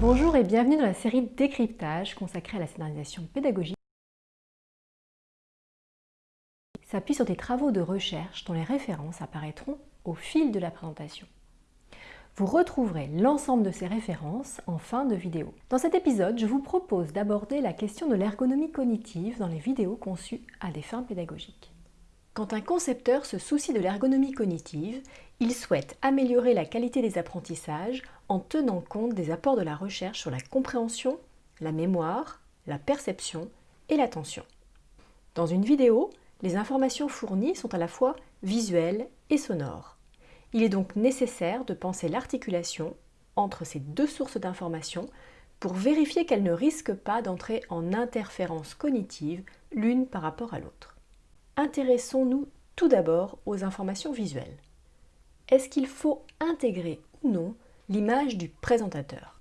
Bonjour et bienvenue dans la série Décryptage consacrée à la scénarisation pédagogique. s'appuie sur des travaux de recherche dont les références apparaîtront au fil de la présentation. Vous retrouverez l'ensemble de ces références en fin de vidéo. Dans cet épisode, je vous propose d'aborder la question de l'ergonomie cognitive dans les vidéos conçues à des fins pédagogiques. Quand un concepteur se soucie de l'ergonomie cognitive, il souhaite améliorer la qualité des apprentissages en tenant compte des apports de la recherche sur la compréhension, la mémoire, la perception et l'attention. Dans une vidéo, les informations fournies sont à la fois visuelles et sonores. Il est donc nécessaire de penser l'articulation entre ces deux sources d'informations pour vérifier qu'elles ne risquent pas d'entrer en interférence cognitive l'une par rapport à l'autre. Intéressons-nous tout d'abord aux informations visuelles. Est-ce qu'il faut intégrer ou non l'image du présentateur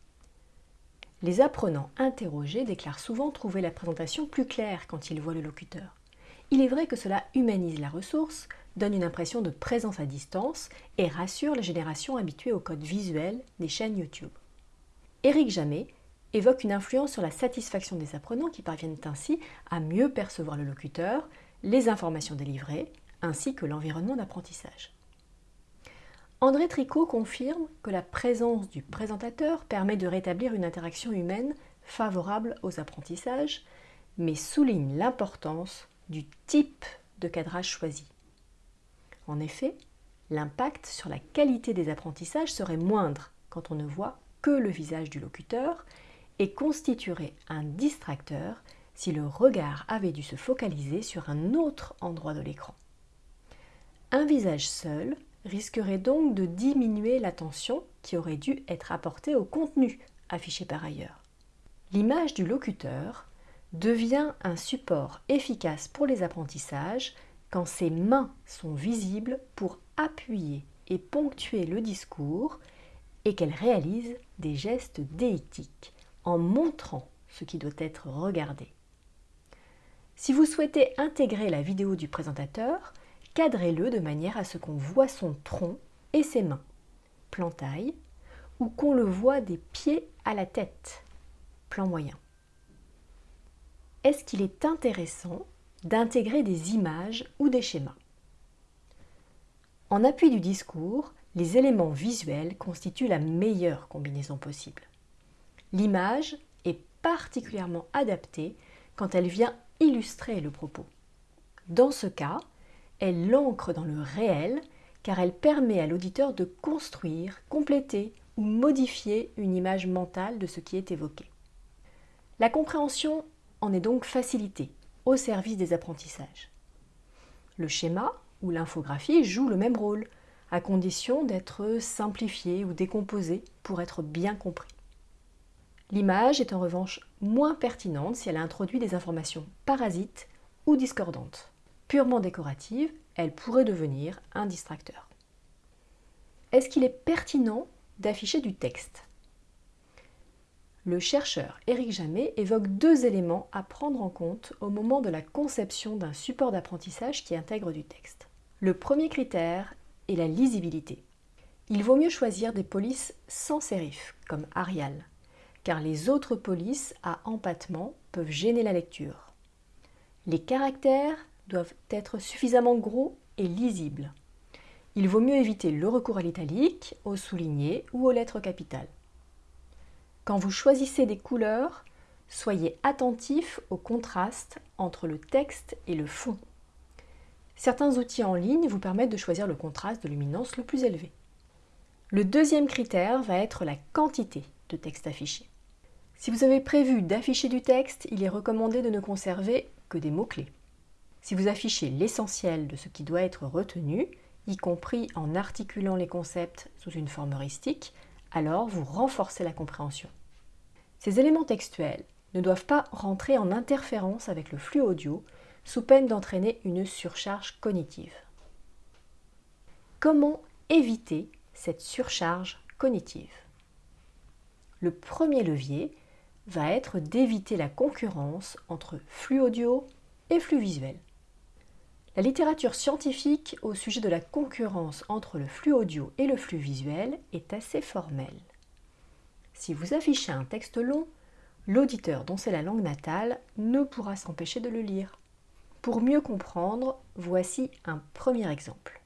Les apprenants interrogés déclarent souvent trouver la présentation plus claire quand ils voient le locuteur. Il est vrai que cela humanise la ressource, donne une impression de présence à distance et rassure les générations habituées au code visuel des chaînes YouTube. Éric Jamet évoque une influence sur la satisfaction des apprenants qui parviennent ainsi à mieux percevoir le locuteur, les informations délivrées, ainsi que l'environnement d'apprentissage. André Tricot confirme que la présence du présentateur permet de rétablir une interaction humaine favorable aux apprentissages, mais souligne l'importance du type de cadrage choisi. En effet, l'impact sur la qualité des apprentissages serait moindre quand on ne voit que le visage du locuteur et constituerait un distracteur si le regard avait dû se focaliser sur un autre endroit de l'écran. Un visage seul risquerait donc de diminuer l'attention qui aurait dû être apportée au contenu affiché par ailleurs. L'image du locuteur devient un support efficace pour les apprentissages quand ses mains sont visibles pour appuyer et ponctuer le discours et qu'elle réalise des gestes déictiques en montrant ce qui doit être regardé. Si vous souhaitez intégrer la vidéo du présentateur, cadrez-le de manière à ce qu'on voit son tronc et ses mains, plan taille, ou qu'on le voit des pieds à la tête, plan moyen. Est-ce qu'il est intéressant d'intégrer des images ou des schémas? En appui du discours, les éléments visuels constituent la meilleure combinaison possible. L'image est particulièrement adaptée quand elle vient illustrer le propos. Dans ce cas, elle l'ancre dans le réel car elle permet à l'auditeur de construire, compléter ou modifier une image mentale de ce qui est évoqué. La compréhension en est donc facilitée au service des apprentissages. Le schéma ou l'infographie joue le même rôle, à condition d'être simplifié ou décomposé pour être bien compris. L'image est en revanche moins pertinente si elle introduit des informations parasites ou discordantes. Purement décorative, elle pourrait devenir un distracteur. Est-ce qu'il est pertinent d'afficher du texte? Le chercheur Éric Jamet évoque deux éléments à prendre en compte au moment de la conception d'un support d'apprentissage qui intègre du texte. Le premier critère est la lisibilité. Il vaut mieux choisir des polices sans sérif, comme Arial, car les autres polices à empattement peuvent gêner la lecture. Les caractères doivent être suffisamment gros et lisibles. Il vaut mieux éviter le recours à l'italique, au souligné ou aux lettres capitales. Quand vous choisissez des couleurs, soyez attentif au contraste entre le texte et le fond. Certains outils en ligne vous permettent de choisir le contraste de luminance le plus élevé. Le deuxième critère va être la quantité de texte affiché. Si vous avez prévu d'afficher du texte, il est recommandé de ne conserver que des mots-clés. Si vous affichez l'essentiel de ce qui doit être retenu, y compris en articulant les concepts sous une forme heuristique, alors vous renforcez la compréhension. Ces éléments textuels ne doivent pas rentrer en interférence avec le flux audio sous peine d'entraîner une surcharge cognitive. Comment éviter cette surcharge cognitive? Le premier levier va être d'éviter la concurrence entre flux audio et flux visuel. La littérature scientifique au sujet de la concurrence entre le flux audio et le flux visuel est assez formelle. Si vous affichez un texte long, l'auditeur dont c'est la langue natale ne pourra s'empêcher de le lire. Pour mieux comprendre, voici un premier exemple.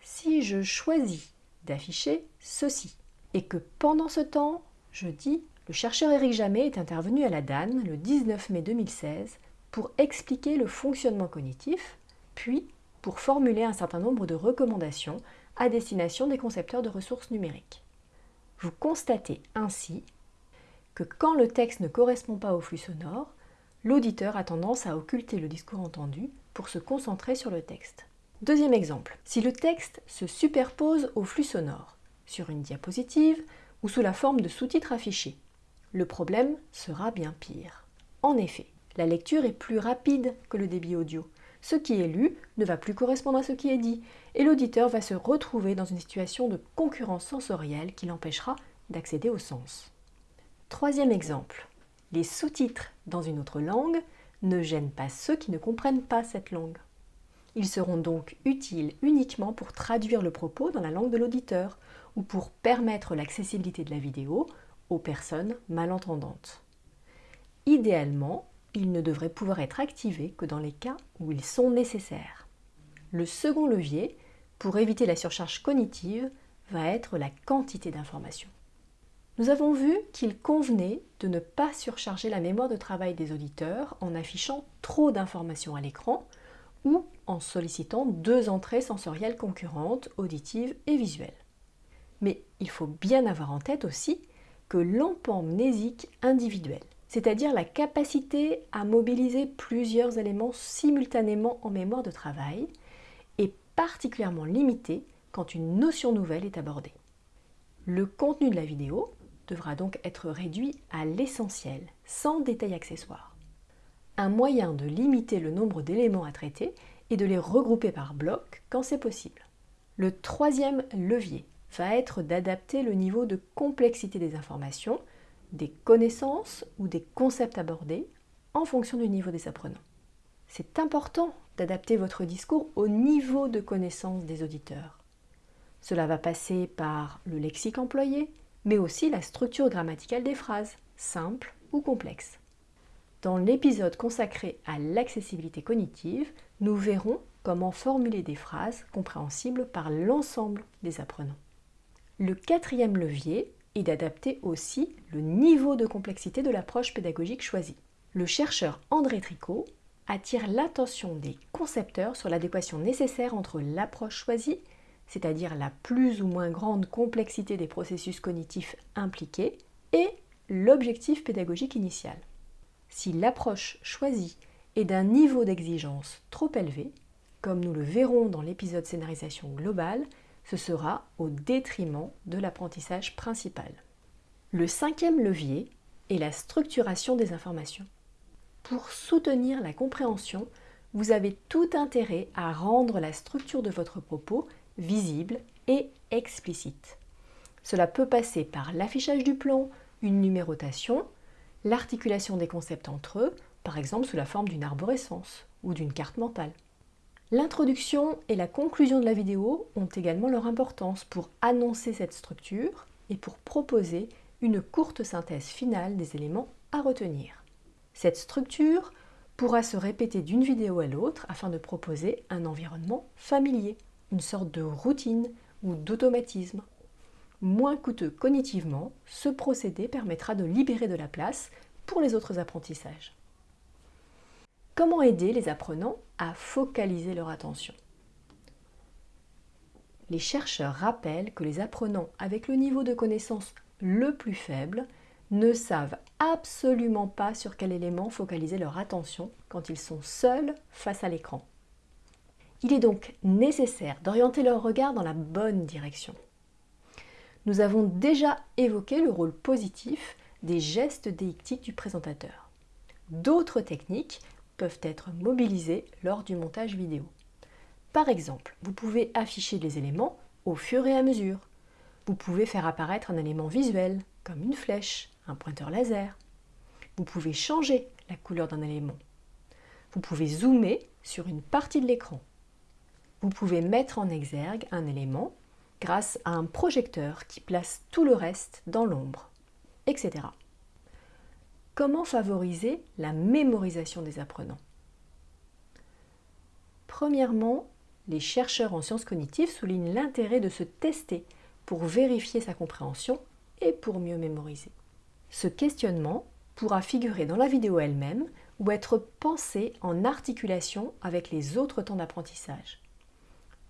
Si je choisis d'afficher ceci et que pendant ce temps, je dis le chercheur Éric Jamet est intervenu à la DAN le 19 mai 2016 pour expliquer le fonctionnement cognitif, puis pour formuler un certain nombre de recommandations à destination des concepteurs de ressources numériques. Vous constatez ainsi que quand le texte ne correspond pas au flux sonore, l'auditeur a tendance à occulter le discours entendu pour se concentrer sur le texte. Deuxième exemple, si le texte se superpose au flux sonore, sur une diapositive ou sous la forme de sous-titres affichés, le problème sera bien pire. En effet, la lecture est plus rapide que le débit audio. Ce qui est lu ne va plus correspondre à ce qui est dit, et l'auditeur va se retrouver dans une situation de concurrence sensorielle qui l'empêchera d'accéder au sens. Troisième exemple, les sous-titres dans une autre langue ne gênent pas ceux qui ne comprennent pas cette langue. Ils seront donc utiles uniquement pour traduire le propos dans la langue de l'auditeur ou pour permettre l'accessibilité de la vidéo aux personnes malentendantes. Idéalement, ils ne devraient pouvoir être activés que dans les cas où ils sont nécessaires. Le second levier, pour éviter la surcharge cognitive, va être la quantité d'informations. Nous avons vu qu'il convenait de ne pas surcharger la mémoire de travail des auditeurs en affichant trop d'informations à l'écran ou en sollicitant deux entrées sensorielles concurrentes, auditives et visuelles. Mais il faut bien avoir en tête aussi que l'empamnésique individuel, c'est-à-dire la capacité à mobiliser plusieurs éléments simultanément en mémoire de travail, est particulièrement limitée quand une notion nouvelle est abordée. Le contenu de la vidéo devra donc être réduit à l'essentiel, sans détails accessoires. Un moyen de limiter le nombre d'éléments à traiter est de les regrouper par blocs quand c'est possible. Le troisième levier va être d'adapter le niveau de complexité des informations, des connaissances ou des concepts abordés en fonction du niveau des apprenants. C'est important d'adapter votre discours au niveau de connaissance des auditeurs. Cela va passer par le lexique employé, mais aussi la structure grammaticale des phrases, simples ou complexes. Dans l'épisode consacré à l'accessibilité cognitive, nous verrons comment formuler des phrases compréhensibles par l'ensemble des apprenants. Le quatrième levier est d'adapter aussi le niveau de complexité de l'approche pédagogique choisie. Le chercheur André Tricot attire l'attention des concepteurs sur l'adéquation nécessaire entre l'approche choisie c'est-à-dire la plus ou moins grande complexité des processus cognitifs impliqués, et l'objectif pédagogique initial. Si l'approche choisie est d'un niveau d'exigence trop élevé, comme nous le verrons dans l'épisode scénarisation globale, ce sera au détriment de l'apprentissage principal. Le cinquième levier est la structuration des informations. Pour soutenir la compréhension, vous avez tout intérêt à rendre la structure de votre propos visible et explicite. Cela peut passer par l'affichage du plan, une numérotation, l'articulation des concepts entre eux, par exemple sous la forme d'une arborescence ou d'une carte mentale. L'introduction et la conclusion de la vidéo ont également leur importance pour annoncer cette structure et pour proposer une courte synthèse finale des éléments à retenir. Cette structure pourra se répéter d'une vidéo à l'autre afin de proposer un environnement familier une sorte de routine ou d'automatisme. Moins coûteux cognitivement, ce procédé permettra de libérer de la place pour les autres apprentissages. Comment aider les apprenants à focaliser leur attention? Les chercheurs rappellent que les apprenants avec le niveau de connaissance le plus faible ne savent absolument pas sur quel élément focaliser leur attention quand ils sont seuls face à l'écran. Il est donc nécessaire d'orienter leur regard dans la bonne direction. Nous avons déjà évoqué le rôle positif des gestes déictiques du présentateur. D'autres techniques peuvent être mobilisées lors du montage vidéo. Par exemple, vous pouvez afficher les éléments au fur et à mesure. Vous pouvez faire apparaître un élément visuel, comme une flèche, un pointeur laser. Vous pouvez changer la couleur d'un élément. Vous pouvez zoomer sur une partie de l'écran vous pouvez mettre en exergue un élément grâce à un projecteur qui place tout le reste dans l'ombre. etc. Comment favoriser la mémorisation des apprenants? Premièrement, les chercheurs en sciences cognitives soulignent l'intérêt de se tester pour vérifier sa compréhension et pour mieux mémoriser. Ce questionnement pourra figurer dans la vidéo elle-même ou être pensé en articulation avec les autres temps d'apprentissage.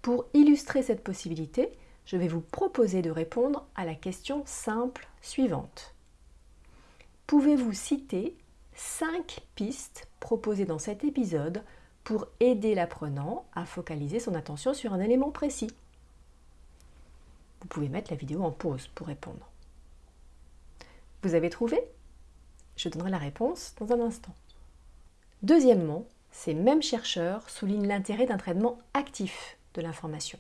Pour illustrer cette possibilité, je vais vous proposer de répondre à la question simple suivante. Pouvez-vous citer 5 pistes proposées dans cet épisode pour aider l'apprenant à focaliser son attention sur un élément précis? Vous pouvez mettre la vidéo en pause pour répondre. Vous avez trouvé? Je donnerai la réponse dans un instant. Deuxièmement, ces mêmes chercheurs soulignent l'intérêt d'un traitement actif de l'information.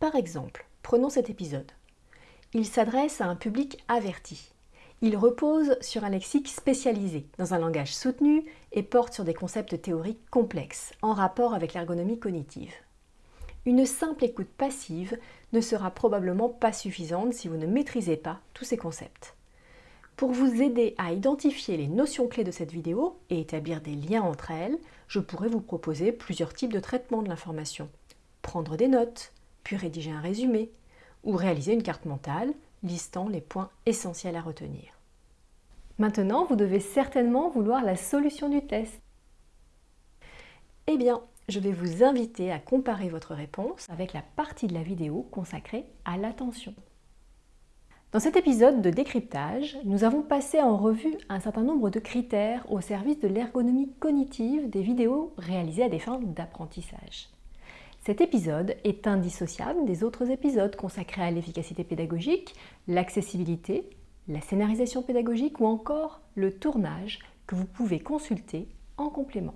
Par exemple, prenons cet épisode. Il s'adresse à un public averti. Il repose sur un lexique spécialisé, dans un langage soutenu et porte sur des concepts théoriques complexes, en rapport avec l'ergonomie cognitive. Une simple écoute passive ne sera probablement pas suffisante si vous ne maîtrisez pas tous ces concepts. Pour vous aider à identifier les notions clés de cette vidéo et établir des liens entre elles, je pourrais vous proposer plusieurs types de traitement de l'information. Prendre des notes, puis rédiger un résumé, ou réaliser une carte mentale listant les points essentiels à retenir. Maintenant, vous devez certainement vouloir la solution du test. Eh bien, je vais vous inviter à comparer votre réponse avec la partie de la vidéo consacrée à l'attention. Dans cet épisode de décryptage, nous avons passé en revue un certain nombre de critères au service de l'ergonomie cognitive des vidéos réalisées à des fins d'apprentissage. Cet épisode est indissociable des autres épisodes consacrés à l'efficacité pédagogique, l'accessibilité, la scénarisation pédagogique ou encore le tournage que vous pouvez consulter en complément.